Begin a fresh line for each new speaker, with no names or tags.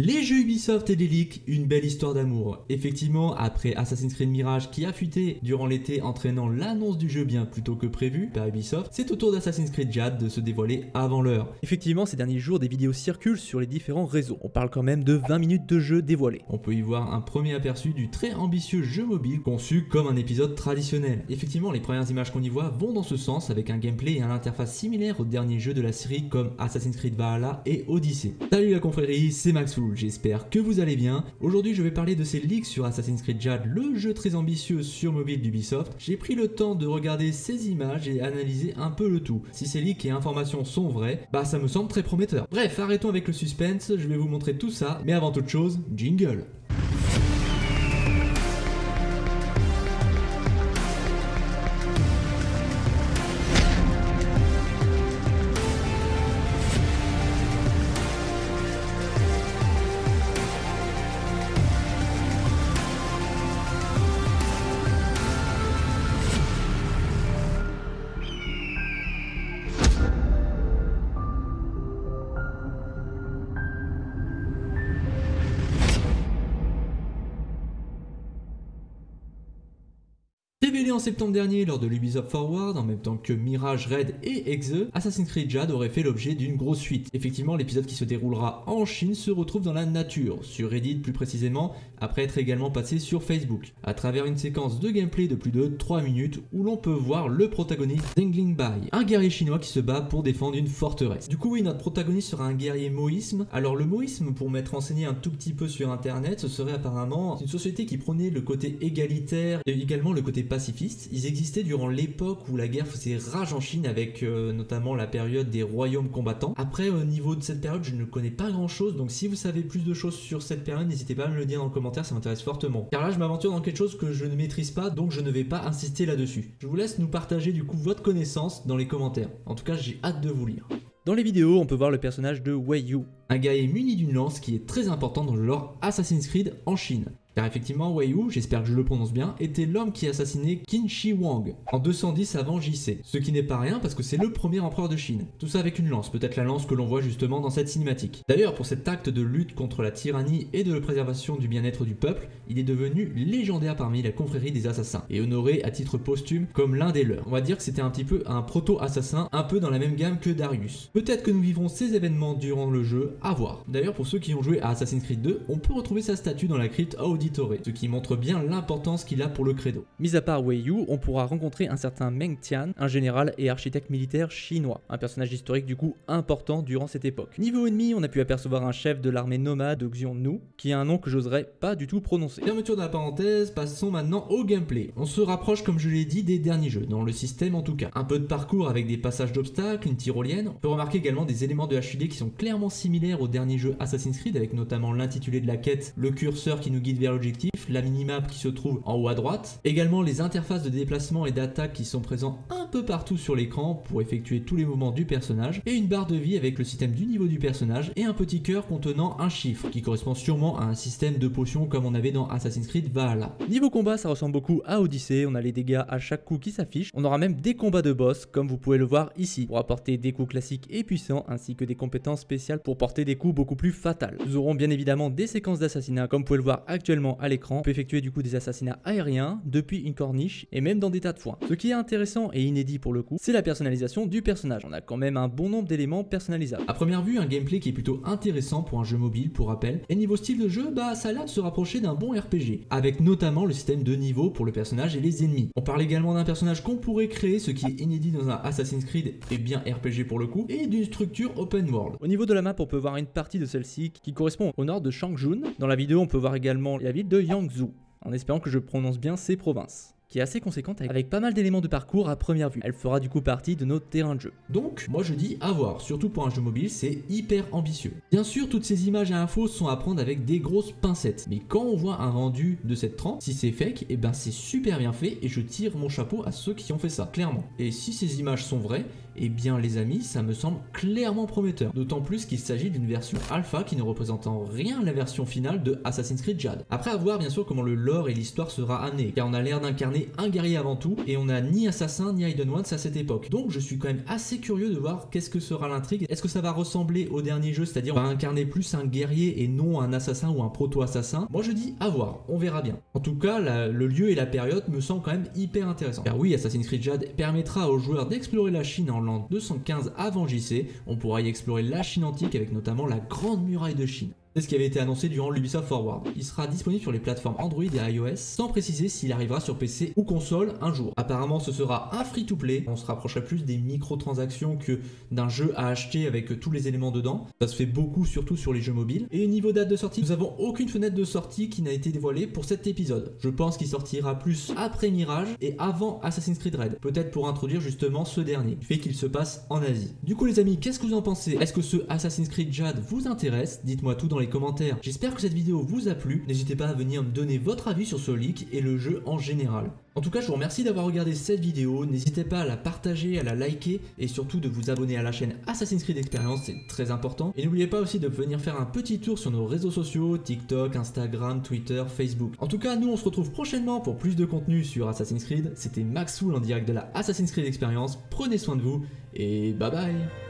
Les jeux Ubisoft et les leaks, une belle histoire d'amour. Effectivement, après Assassin's Creed Mirage qui a fuité durant l'été entraînant l'annonce du jeu bien plus tôt que prévu par Ubisoft, c'est au tour d'Assassin's Creed Jade de se dévoiler avant l'heure.
Effectivement, ces derniers jours, des vidéos circulent sur les différents réseaux. On parle quand même de 20 minutes de jeu dévoilé.
On peut y voir un premier aperçu du très ambitieux jeu mobile conçu comme un épisode traditionnel. Effectivement, les premières images qu'on y voit vont dans ce sens avec un gameplay et un interface similaire aux derniers jeux de la série comme Assassin's Creed Valhalla et Odyssey. Salut la confrérie, c'est J'espère que vous allez bien. Aujourd'hui je vais parler de ces leaks sur Assassin's Creed Jade, le jeu très ambitieux sur mobile d'Ubisoft. J'ai pris le temps de regarder ces images et analyser un peu le tout. Si ces leaks et informations sont vrais, bah ça me semble très prometteur. Bref, arrêtons avec le suspense, je vais vous montrer tout ça, mais avant toute chose, jingle Révélé en septembre dernier lors de l'Ubisoft Forward, en même temps que Mirage Red et Exe, Assassin's Creed Jade aurait fait l'objet d'une grosse suite. Effectivement, l'épisode qui se déroulera en Chine se retrouve dans la nature, sur Reddit plus précisément, après être également passé sur Facebook, à travers une séquence de gameplay de plus de 3 minutes où l'on peut voir le protagoniste Dengling Bai, un guerrier chinois qui se bat pour défendre une forteresse. Du coup oui, notre protagoniste sera un guerrier moïsme. Alors le moïsme, pour m'être renseigné un tout petit peu sur internet, ce serait apparemment une société qui prenait le côté égalitaire et également le côté pacifistes. Ils existaient durant l'époque où la guerre faisait rage en Chine avec euh, notamment la période des royaumes combattants. Après, au niveau de cette période, je ne connais pas grand chose, donc si vous savez plus de choses sur cette période, n'hésitez pas à me le dire dans le commentaire, ça m'intéresse fortement. Car là, je m'aventure dans quelque chose que je ne maîtrise pas, donc je ne vais pas insister là-dessus. Je vous laisse nous partager du coup votre connaissance dans les commentaires. En tout cas, j'ai hâte de vous lire.
Dans les vidéos, on peut voir le personnage de Wei Yu.
Un guerrier muni d'une lance qui est très important dans le lore Assassin's Creed en Chine. Car effectivement, Wei Yu, j'espère que je le prononce bien, était l'homme qui assassinait Qin Shi Huang en 210 avant JC. Ce qui n'est pas rien parce que c'est le premier empereur de Chine. Tout ça avec une lance, peut-être la lance que l'on voit justement dans cette cinématique. D'ailleurs, pour cet acte de lutte contre la tyrannie et de la préservation du bien-être du peuple, il est devenu légendaire parmi la confrérie des assassins et honoré à titre posthume comme l'un des leurs. On va dire que c'était un petit peu un proto-assassin, un peu dans la même gamme que Darius. Peut-être que nous vivrons ces événements durant le jeu, à voir. D'ailleurs, pour ceux qui ont joué à Assassin's Creed 2, on peut retrouver sa statue dans la crypte Auditore, ce qui montre bien l'importance qu'il a pour le credo.
Mis à part Wei Yu, on pourra rencontrer un certain Meng Tian, un général et architecte militaire chinois, un personnage historique du coup important durant cette époque. Niveau ennemi, on a pu apercevoir un chef de l'armée nomade de Xiongnu, qui a un nom que j'oserais pas du tout prononcer.
Fermeture de la parenthèse, passons maintenant au gameplay. On se rapproche comme je l'ai dit des derniers jeux, dans le système en tout cas. Un peu de parcours avec des passages d'obstacles, une tyrolienne. On peut remarquer également des éléments de HUD qui sont clairement similaires au dernier jeu Assassin's Creed, avec notamment l'intitulé de la quête, le curseur qui nous guide vers l'objectif, la minimap qui se trouve en haut à droite. Également les interfaces de déplacement et d'attaque qui sont présents un peu partout sur l'écran pour effectuer tous les mouvements du personnage. Et une barre de vie avec le système du niveau du personnage et un petit cœur contenant un chiffre qui correspond sûrement à un système de potions comme on avait dans Assassin's Creed Valhalla.
Niveau combat, ça ressemble beaucoup à Odyssey, on a les dégâts à chaque coup qui s'affichent. On aura même des combats de boss comme vous pouvez le voir ici pour apporter des coups classiques et puissants ainsi que des compétences spéciales pour porter des coups beaucoup plus fatals. Nous aurons bien évidemment des séquences d'assassinat comme vous pouvez le voir actuellement à l'écran. On peut effectuer du coup des assassinats aériens depuis une corniche et même dans des tas de foins. Ce qui est intéressant et inédit pour le coup, c'est la personnalisation du personnage. On a quand même un bon nombre d'éléments personnalisables.
À première vue, un gameplay qui est plutôt intéressant pour un jeu mobile pour rappel. Et niveau style de jeu, bah ça a l'air de se rapprocher d'un bon RPG, avec notamment le système de niveau pour le personnage et les ennemis. On parle également d'un personnage qu'on pourrait créer, ce qui est inédit dans un Assassin's Creed et bien RPG pour le coup, et d'une structure open world.
Au niveau de la map, on peut voir une partie de celle-ci qui correspond au nord de Changjun. Dans la vidéo, on peut voir également la ville de Yangzhou, en espérant que je prononce bien ces provinces qui est assez conséquente avec pas mal d'éléments de parcours à première vue. Elle fera du coup partie de notre terrain de jeu.
Donc, moi je dis à voir, surtout pour un jeu mobile, c'est hyper ambitieux. Bien sûr, toutes ces images et infos sont à prendre avec des grosses pincettes, mais quand on voit un rendu de cette trempe, si c'est fake, et eh ben c'est super bien fait et je tire mon chapeau à ceux qui ont fait ça, clairement. Et si ces images sont vraies, Eh bien les amis, ça me semble clairement prometteur, d'autant plus qu'il s'agit d'une version alpha qui ne représente en rien la version finale de Assassin's Creed Jade. Après avoir bien sûr comment le lore et l'histoire sera amené, car on a l'air d'incarner un guerrier avant tout, et on n'a ni assassin ni Hidden Ones à cette époque. Donc je suis quand même assez curieux de voir qu'est-ce que sera l'intrigue, est-ce que ça va ressembler au dernier jeu, c'est-à-dire on va incarner plus un guerrier et non un assassin ou un proto-assassin? Moi je dis à voir, on verra bien. En tout cas, le lieu et la période me semblent quand même hyper intéressants. Car oui, Assassin's Creed Jade permettra aux joueurs d'explorer la Chine en l'an 215 avant JC, on pourra y explorer la Chine antique avec notamment la Grande Muraille de Chine. Ce qui avait été annoncé durant l'Ubisoft Forward. Il sera disponible sur les plateformes Android et iOS, sans préciser s'il arrivera sur PC ou console un jour. Apparemment ce sera un free-to-play, on se rapprocherait plus des microtransactions que d'un jeu à acheter avec tous les éléments dedans. Ça se fait beaucoup surtout sur les jeux mobiles. Et niveau date de sortie, nous avons aucune fenêtre de sortie qui n'a été dévoilée pour cet épisode. Je pense qu'il sortira plus après Mirage et avant Assassin's Creed Red. Peut-être pour introduire justement ce dernier, fait qu'il se passe en Asie. Du coup les amis, qu'est-ce que vous en pensez? Est-ce que ce Assassin's Creed Jade vous intéresse? Dites-moi tout dans commentaires. J'espère que cette vidéo vous a plu. N'hésitez pas à venir me donner votre avis sur ce leak et le jeu en général. En tout cas, je vous remercie d'avoir regardé cette vidéo. N'hésitez pas à la partager, à la liker et surtout de vous abonner à la chaîne Assassin's Creed Experience, c'est très important. Et n'oubliez pas aussi de venir faire un petit tour sur nos réseaux sociaux, TikTok, Instagram, Twitter, Facebook. En tout cas, nous on se retrouve prochainement pour plus de contenu sur Assassin's Creed. C'était Maxoul en direct de la Assassin's Creed Experience. Prenez soin de vous et bye bye